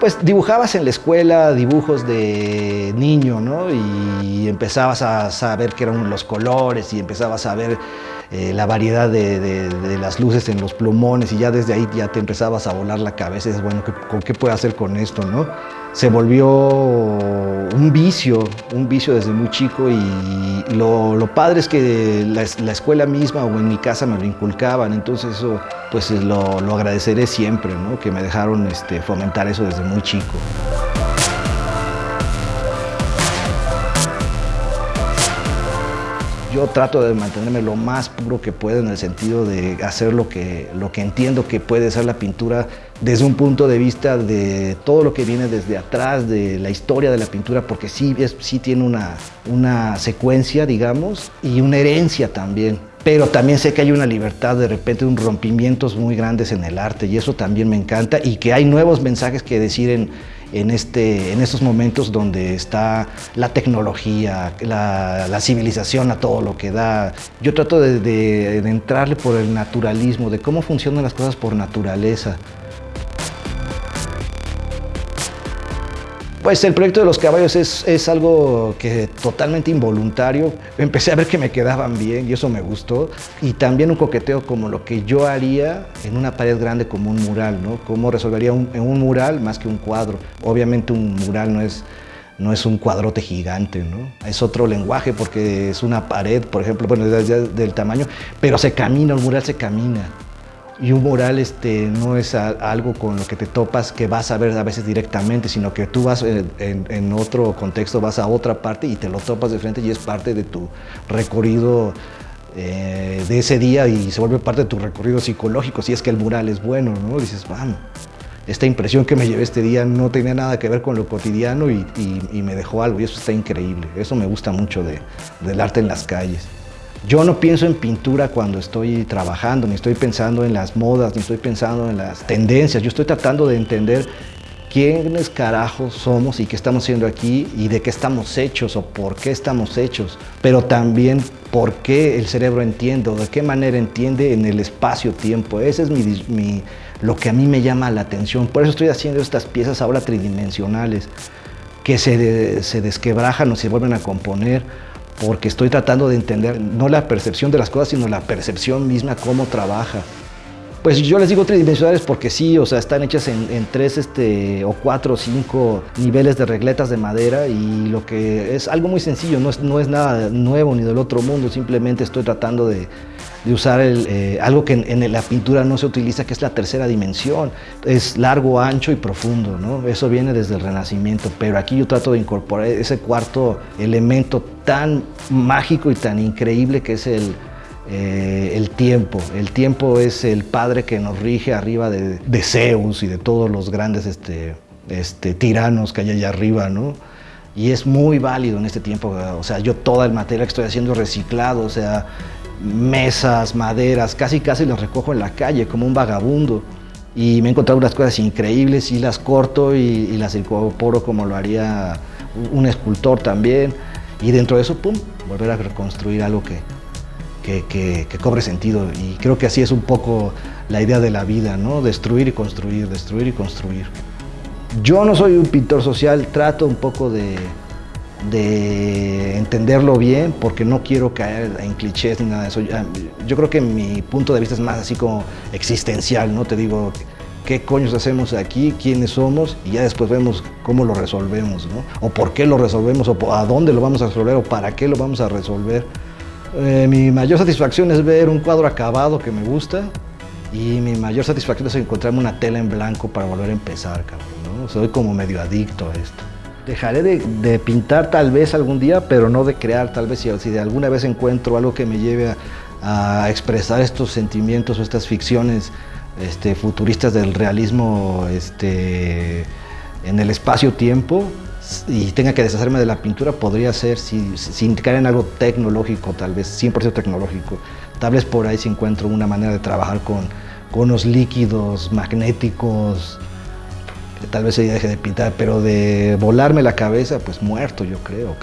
Pues dibujabas en la escuela dibujos de niño, ¿no? Y empezabas a saber qué eran los colores y empezabas a ver eh, la variedad de, las luces en los plumones y ya desde ahí ya te empezabas a volar la cabeza y dices, bueno, ¿con qué puedo hacer con esto, no? Se volvió un vicio, un vicio desde muy chico y lo, padre es que la, escuela misma o en mi casa me lo inculcaban, entonces eso pues lo, agradeceré siempre. Que me dejaron este, fomentar eso desde muy chico. Yo trato de mantenerme lo más puro que puedo en el sentido de hacer lo que, lo que entiendo que puede ser la pintura desde un punto de vista de todo lo que viene desde atrás, de la historia de la pintura, porque sí, sí tiene una, una secuencia, digamos, y una herencia también pero también sé que hay una libertad de repente, un rompimientos muy grandes en el arte y eso también me encanta y que hay nuevos mensajes que decir en, en, este, en estos momentos donde está la tecnología, la, civilización a todo lo que da. Yo trato de, de entrarle por el naturalismo, de cómo funcionan las cosas por naturaleza. Pues el proyecto de los caballos es, algo que totalmente involuntario. Empecé a ver que me quedaban bien y eso me gustó. Y también un coqueteo como lo que yo haría en una pared grande como un mural, ¿no? Cómo resolvería en un mural más que un cuadro. Obviamente un mural no es no es un cuadrote gigante, ¿no? Es otro lenguaje porque es una pared, por ejemplo, bueno, del tamaño, pero se camina, el mural se camina. Y un mural este, no es algo con lo que te topas que vas a ver a veces directamente, sino que tú vas en, otro contexto, vas a otra parte y te lo topas de frente y es parte de tu recorrido eh, de ese día y se vuelve parte de tu recorrido psicológico, si es que el mural es bueno, ¿no? Dices, vamos, esta impresión que me llevé este día no tenía nada que ver con lo cotidiano y, me dejó algo y eso está increíble. Eso me gusta mucho del arte en las calles. Yo no pienso en pintura cuando estoy trabajando, ni estoy pensando en las modas, ni estoy pensando en las tendencias. Yo estoy tratando de entender quiénes carajos somos y qué estamos haciendo aquí y de qué estamos hechos o por qué estamos hechos, pero también por qué el cerebro entiende o de qué manera entiende en el espacio-tiempo. Ese es lo que a mí me llama la atención. Por eso estoy haciendo estas piezas ahora tridimensionales que se, se desquebrajan o se vuelven a componer porque estoy tratando de entender no la percepción de las cosas, sino la percepción misma, cómo trabaja. Pues yo les digo tridimensionales porque sí, o sea, están hechas en, tres este, o cuatro o cinco niveles de regletas de madera y lo que es algo muy sencillo, no es, no es nada nuevo ni del otro mundo, simplemente estoy tratando de, usar eh, algo que en, la pintura no se utiliza, que es la tercera dimensión. Es largo, ancho y profundo, ¿no? Eso viene desde el Renacimiento, pero aquí yo trato de incorporar ese cuarto elemento tan mágico y tan increíble que es el, eh, el tiempo. El tiempo es el padre que nos rige arriba de, Zeus y de todos los grandes este, este, tiranos que hay allá arriba, ¿no? Y es muy válido en este tiempo, o sea, yo toda el material que estoy haciendo reciclado, o sea, mesas, maderas, casi casi las recojo en la calle como un vagabundo. Y me he encontrado unas cosas increíbles y las corto y, las incorporo como lo haría un escultor también. Y dentro de eso, pum, volver a reconstruir algo que, que, que, cobre sentido. Y creo que así es un poco la idea de la vida, ¿no? Destruir y construir, destruir y construir. Yo no soy un pintor social, trato un poco de, de entenderlo bien porque no quiero caer en clichés ni nada de eso. Yo creo que mi punto de vista es más así como existencial, ¿no? Te digo, ¿qué coños hacemos aquí? ¿Quiénes somos? Y ya después vemos cómo lo resolvemos, ¿no? O por qué lo resolvemos, o a dónde lo vamos a resolver, o para qué lo vamos a resolver. Eh, mi mayor satisfacción es ver un cuadro acabado que me gusta y mi mayor satisfacción es encontrarme una tela en blanco para volver a empezar, cabrón. Soy como medio adicto a esto. Dejaré de, pintar tal vez algún día, pero no de crear tal vez. Si, de alguna vez encuentro algo que me lleve a, expresar estos sentimientos o estas ficciones este, futuristas del realismo este, en el espacio-tiempo y tenga que deshacerme de la pintura, podría ser sin caer en algo tecnológico, tal vez 100% tecnológico. Tal vez por ahí si encuentro una manera de trabajar con, con unos líquidos magnéticos, tal vez se deje de pintar, pero de volarme la cabeza, pues muerto yo creo.